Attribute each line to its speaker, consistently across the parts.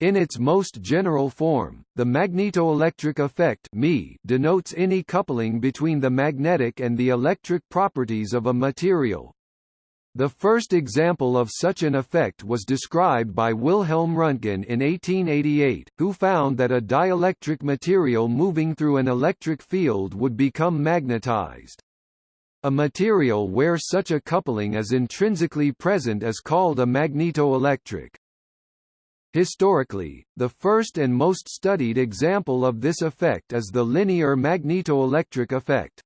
Speaker 1: In its most general form, the magnetoelectric effect denotes any coupling between the magnetic and the electric properties of a material. The first example of such an effect was described by Wilhelm Röntgen in 1888, who found that a dielectric material moving through an electric field would become magnetized. A material where such a coupling is intrinsically present is called a magnetoelectric. Historically, the first and most studied example of this effect is the linear magnetoelectric effect.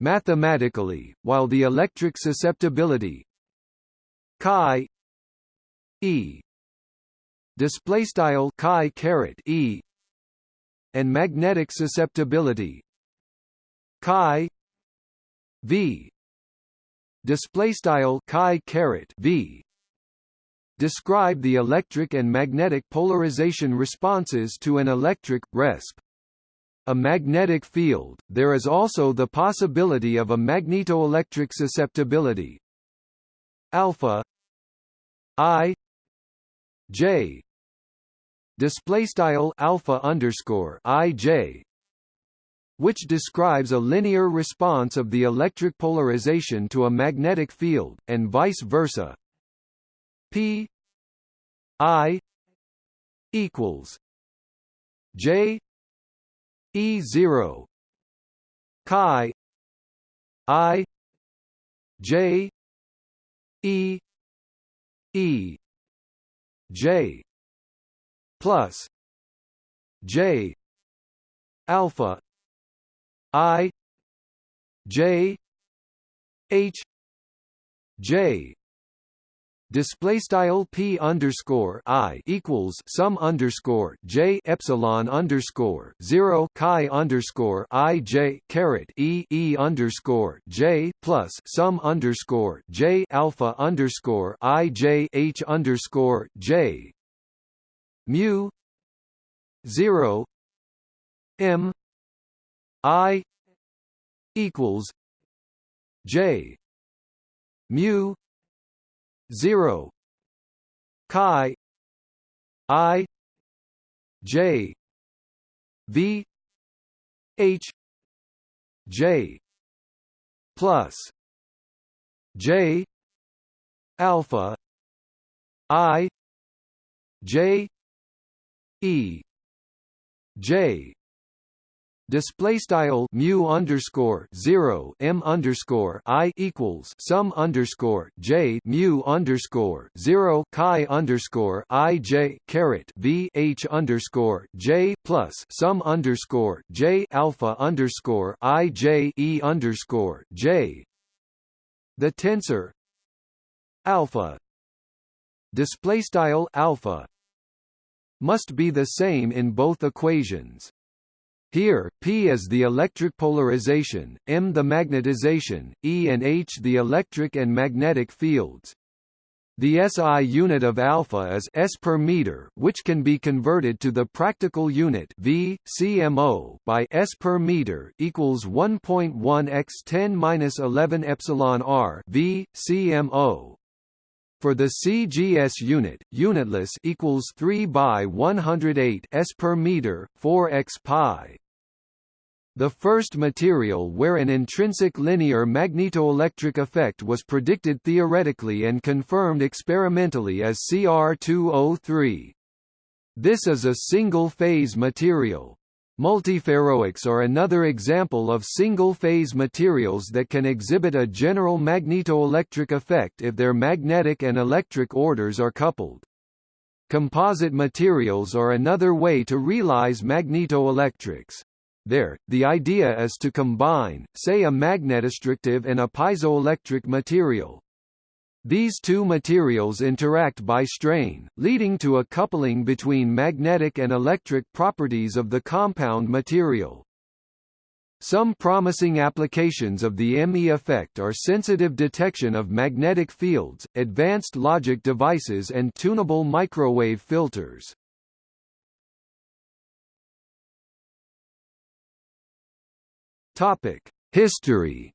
Speaker 1: Mathematically, while the electric susceptibility chi e display style chi caret e and magnetic susceptibility chi v display style chi caret v describe the electric and magnetic polarization responses to an electric, resp. A magnetic field, there is also the possibility of a magnetoelectric susceptibility alpha i j display style alpha underscore i j which describes a linear response of the electric polarization to a magnetic field, and vice versa. P I equals J E zero chi I J E E J plus J alpha I J H J display style p underscore i equals sum underscore j epsilon underscore zero chi underscore i j caret e e underscore j plus sum underscore j alpha underscore i j h underscore j. Mu zero m i equals j. Mu 0 chi. I. J. V. H. J. Plus. J. Alpha. I. J. E. J display style mu underscore zero m underscore i equals sum underscore j mu underscore zero chi underscore i j caret v h underscore j plus sum underscore j alpha underscore i j e underscore j. The tensor alpha display style alpha must be the same in both equations. Here, P is the electric polarization, M the magnetization, E and H the electric and magnetic fields. The SI unit of alpha is s per meter, which can be converted to the practical unit V cmo by s per meter equals 1.1 x 10 minus 11 epsilon r V cmo. For the CGS unit, unitless equals 3 by 108 s per meter, 4 x pi. The first material where an intrinsic linear magnetoelectric effect was predicted theoretically and confirmed experimentally is Cr2O3. This is a single-phase material. Multiferroics are another example of single-phase materials that can exhibit a general magnetoelectric effect if their magnetic and electric orders are coupled. Composite materials are another way to realize magnetoelectrics. There, the idea is to combine, say a magnetostrictive and a piezoelectric material. These two materials interact by strain, leading to a coupling between magnetic and electric properties of the compound material. Some promising applications of the ME effect are sensitive detection of magnetic fields, advanced logic devices and tunable microwave filters. Topic: History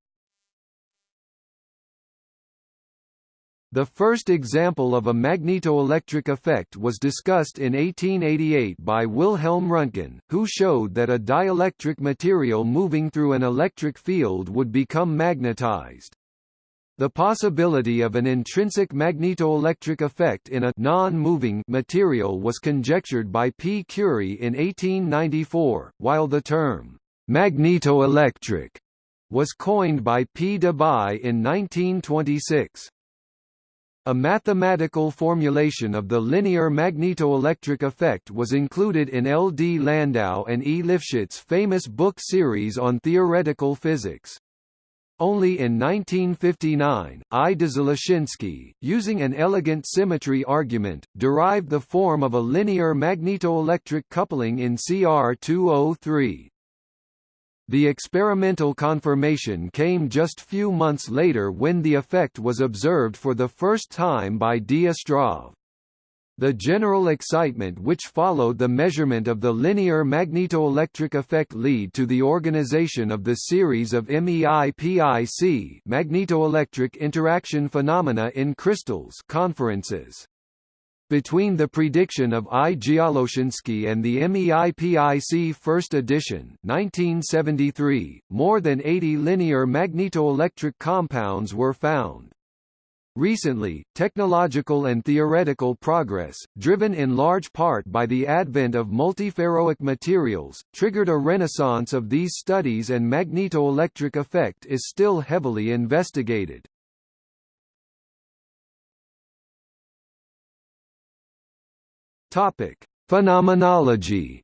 Speaker 1: The first example of a magnetoelectric effect was discussed in 1888 by Wilhelm Röntgen, who showed that a dielectric material moving through an electric field would become magnetized. The possibility of an intrinsic magnetoelectric effect in a non-moving material was conjectured by P. Curie in 1894, while the term magnetoelectric was coined by P. Debye in 1926. A mathematical formulation of the linear magnetoelectric effect was included in L. D. Landau and E. Lifshitz' famous book series on theoretical physics. Only in 1959, I. Dzyaloshinskii, using an elegant symmetry argument, derived the form of a linear magnetoelectric coupling in Cr2O3. The experimental confirmation came just few months later when the effect was observed for the first time by D. Astrov. The general excitement which followed the measurement of the linear magnetoelectric effect lead to the organization of the series of MEIPIC magnetoelectric interaction phenomena in crystals conferences. Between the prediction of I. Dzyaloshinskii and the MEIPIC first edition 1973, more than 80 linear magnetoelectric compounds were found. Recently, technological and theoretical progress, driven in large part by the advent of multiferroic materials, triggered a renaissance of these studies and magnetoelectric effect is still heavily investigated. Topic: Phenomenology.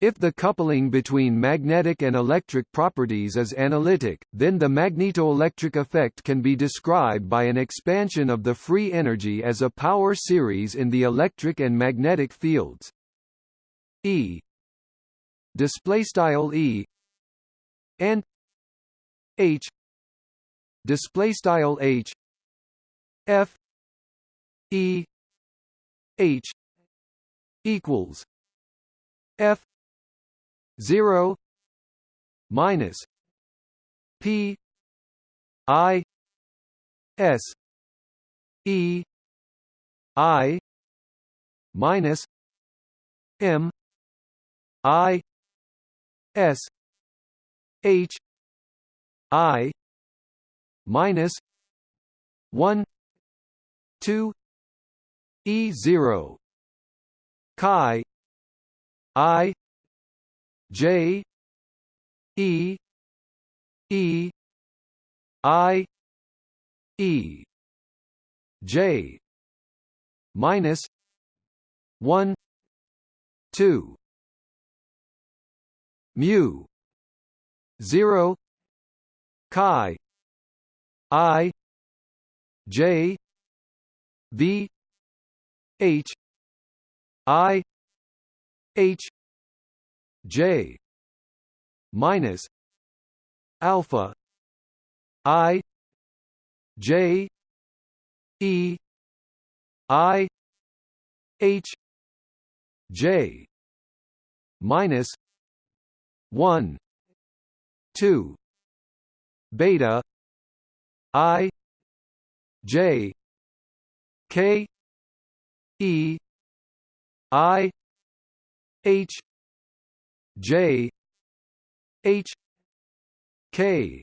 Speaker 1: If the coupling between magnetic and electric properties is analytic, then the magnetoelectric effect can be described by an expansion of the free energy as a power series in the electric and magnetic fields. E. Display style E. and H. Display style H. F E H equals F zero minus P I S E I minus M I S H I minus one two E zero. Chi. I. J. E. E. I. E. J. Minus one two. Mu zero. Chi. I. J. V H I H J minus alpha I J E I H J minus one two beta I J K E I H J H K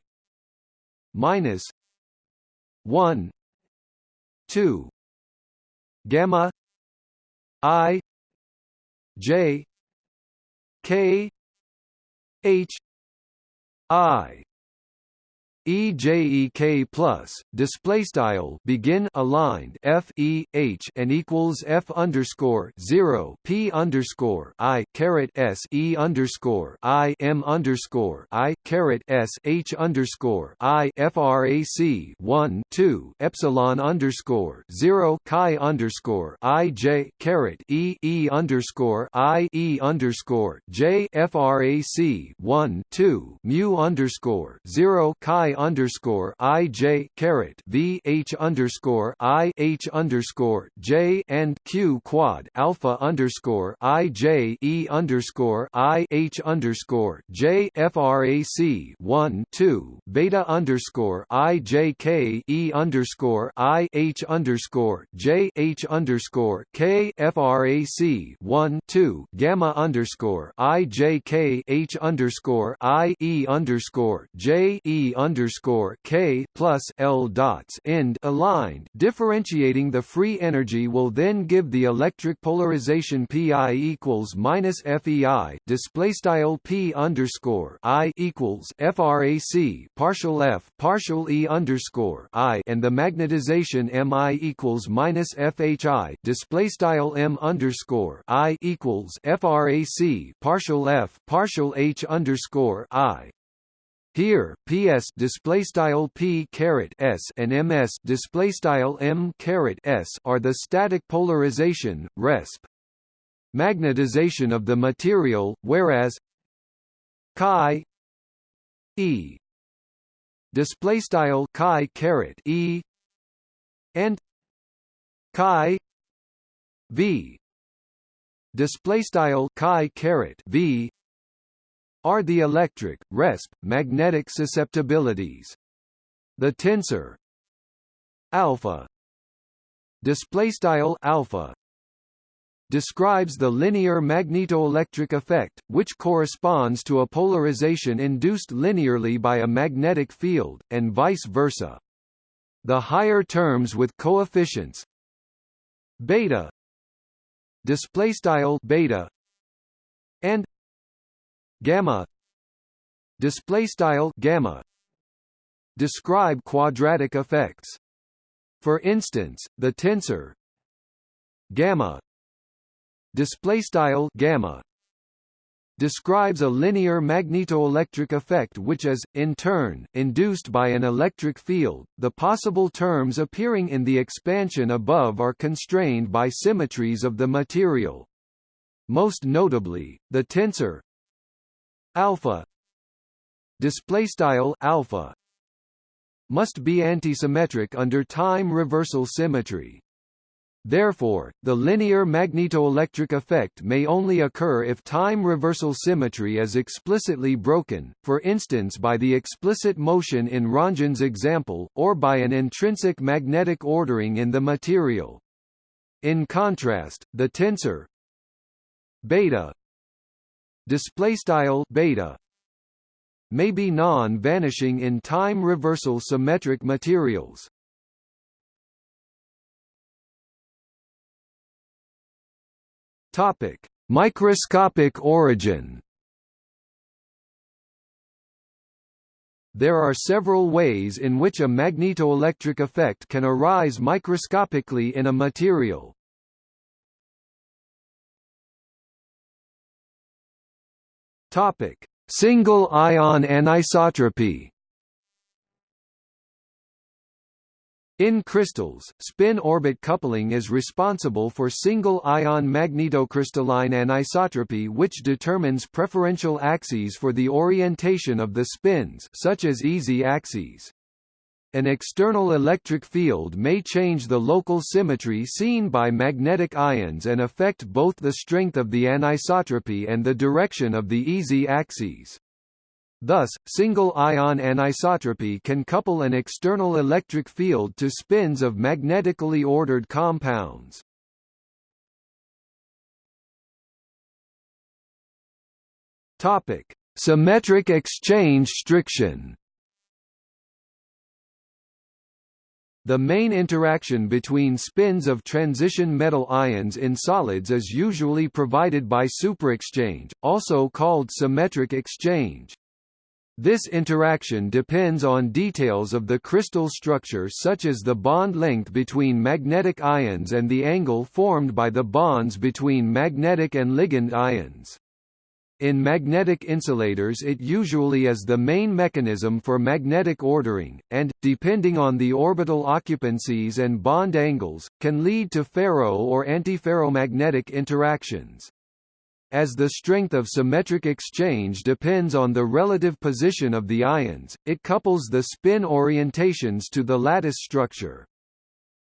Speaker 1: minus one two gamma I J K H I EJEK plus display style begin aligned F E H and equals F underscore zero P underscore I caret S E underscore I M underscore I caret S H underscore I FRAC one two Epsilon underscore zero Chi underscore I J caret E E underscore I E underscore J FRAC one two mu underscore zero Chi I underscore I J caret V H underscore I H underscore J and Q quad alpha underscore I J E underscore I H underscore J FRAC one two beta underscore I J K E underscore I H underscore J H underscore K FRAC one two gamma underscore I J K H underscore I E underscore J E underscore K plus L dots end aligned. Differentiating the free energy will then give the electric polarization Pi equals minus FEI display style P underscore I equals FRAC partial F partial E underscore I and the magnetization Mi equals minus FHI display style M underscore I equals FRAC partial F partial H underscore I here, PS display style P caret S and MS display style M caret S are the static polarization resp magnetization of the material, whereas chi E display style chi caret E and chi V display style chi caret V are the electric, resp, magnetic susceptibilities. The tensor alpha display style alpha describes the linear magnetoelectric effect, which corresponds to a polarization induced linearly by a magnetic field, and vice versa. The higher terms with coefficients beta display style beta and gamma. Display style gamma. Describe quadratic effects. For instance the tensor. Gamma. Display style gamma. Describes a linear magnetoelectric effect which is, in turn, induced by an electric field. The possible terms appearing in the expansion above are constrained by symmetries of the material. Most notably, the tensor alpha. Display style alpha. Must be antisymmetric under time reversal symmetry. Therefore, the linear magnetoelectric effect may only occur if time reversal symmetry is explicitly broken, for instance by the explicit motion in Röntgen's example, or by an intrinsic magnetic ordering in the material. In contrast, the tensor beta display style beta may be non-vanishing in time reversal symmetric materials. Topic: Microscopic origin. There are several ways in which a magnetoelectric effect can arise microscopically in a material. Topic: Single ion anisotropy. In crystals, spin-orbit coupling is responsible for single-ion magnetocrystalline anisotropy which determines preferential axes for the orientation of the spins such as easy axes. An external electric field may change the local symmetry seen by magnetic ions and affect both the strength of the anisotropy and the direction of the easy axes. Thus, single-ion anisotropy can couple an external electric field to spins of magnetically ordered compounds. Topic: Symmetric exchange striction. The main interaction between spins of transition metal ions in solids is usually provided by superexchange, also called symmetric exchange. This interaction depends on details of the crystal structure such as the bond length between magnetic ions and the angle formed by the bonds between magnetic and ligand ions. In magnetic insulators it usually is the main mechanism for magnetic ordering, and, depending on the orbital occupancies and bond angles, can lead to ferro- or antiferromagnetic interactions. As the strength of symmetric exchange depends on the relative position of the ions, it couples the spin orientations to the lattice structure.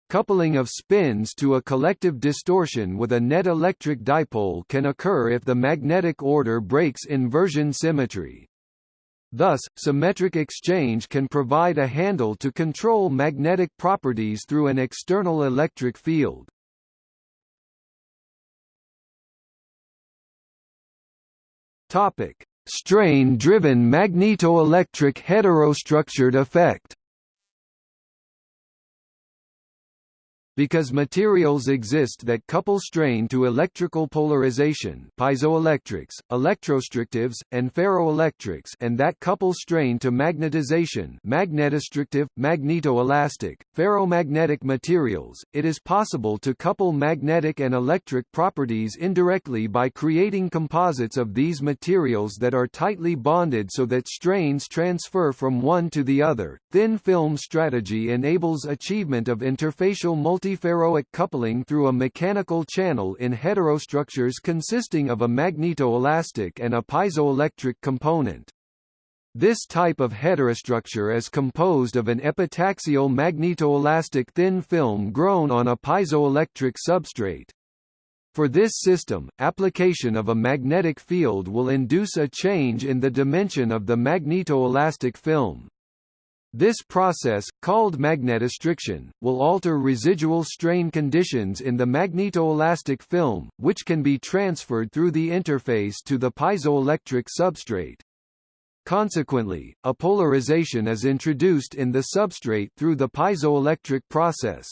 Speaker 1: Coupling of spins to a collective distortion with a net electric dipole can occur if the magnetic order breaks inversion symmetry. Thus, symmetric exchange can provide a handle to control magnetic properties through an external electric field. Topic: Strain-driven magnetoelectric heterostructured effect Because materials exist that couple strain to electrical polarization piezoelectrics, electrostrictives, and ferroelectrics and that couple strain to magnetization magnetostrictive, magnetoelastic, ferromagnetic materials, it is possible to couple magnetic and electric properties indirectly by creating composites of these materials that are tightly bonded so that strains transfer from one to the other. Thin film strategy enables achievement of interfacial multi multiferroic coupling through a mechanical channel in heterostructures consisting of a magnetoelastic and a piezoelectric component. This type of heterostructure is composed of an epitaxial magnetoelastic thin film grown on a piezoelectric substrate. For this system, application of a magnetic field will induce a change in the dimension of the magnetoelastic film. This process, called magnetostriction, will alter residual strain conditions in the magnetoelastic film, which can be transferred through the interface to the piezoelectric substrate. Consequently, a polarization is introduced in the substrate through the piezoelectric process.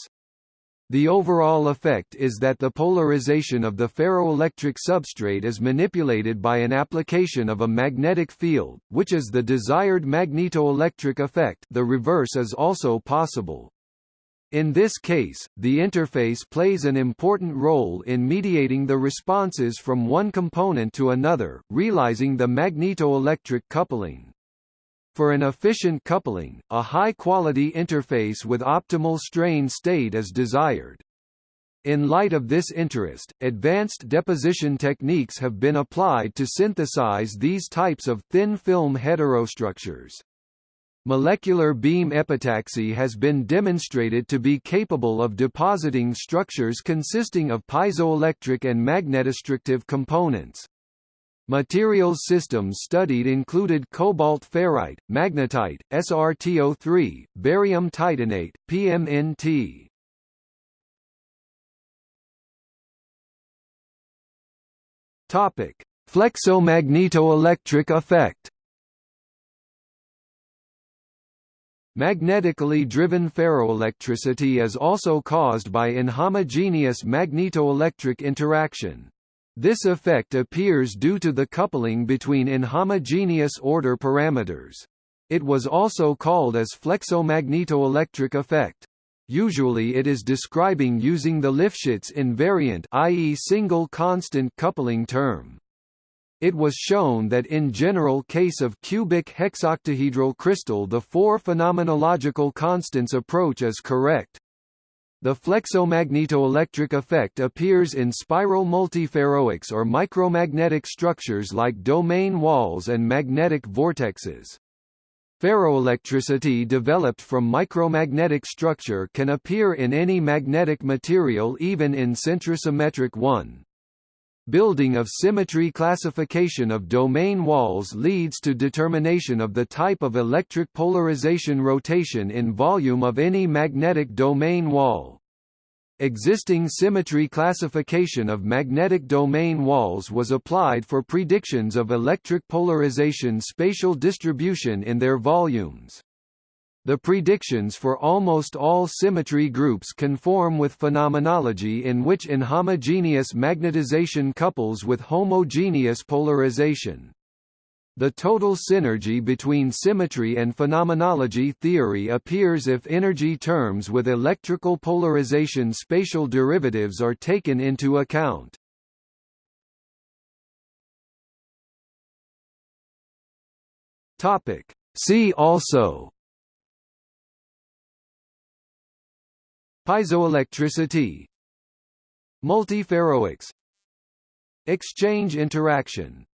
Speaker 1: The overall effect is that the polarization of the ferroelectric substrate is manipulated by an application of a magnetic field, which is the desired magnetoelectric effect the reverse is also possible. In this case, the interface plays an important role in mediating the responses from one component to another, realizing the magnetoelectric coupling. For an efficient coupling, a high-quality interface with optimal strain state is desired. In light of this interest, advanced deposition techniques have been applied to synthesize these types of thin film heterostructures. Molecular beam epitaxy has been demonstrated to be capable of depositing structures consisting of piezoelectric and magnetostrictive components. Materials systems studied included cobalt ferrite, magnetite, SRTO3, barium titanate, PMNT. Topic: Flexomagnetoelectric effect. Magnetically driven ferroelectricity is also caused by inhomogeneous magnetoelectric interaction. This effect appears due to the coupling between inhomogeneous order parameters. It was also called as flexomagnetoelectric effect. Usually it is describing using the Lifshitz invariant i.e. single constant coupling term. It was shown that in general case of cubic hexoctahedral crystal the four phenomenological constants approach is correct. The flexomagnetoelectric effect appears in spiral multiferroics or micromagnetic structures like domain walls and magnetic vortexes. Ferroelectricity developed from micromagnetic structure can appear in any magnetic material even in centrosymmetric one. Building of symmetry classification of domain walls leads to determination of the type of electric polarization rotation in volume of any magnetic domain wall. Existing symmetry classification of magnetic domain walls was applied for predictions of electric polarization spatial distribution in their volumes. The predictions for almost all symmetry groups conform with phenomenology in which inhomogeneous magnetization couples with homogeneous polarization. The total synergy between symmetry and phenomenology theory appears if energy terms with electrical polarization spatial derivatives are taken into account. See also Piezoelectricity Multiferroics Exchange interaction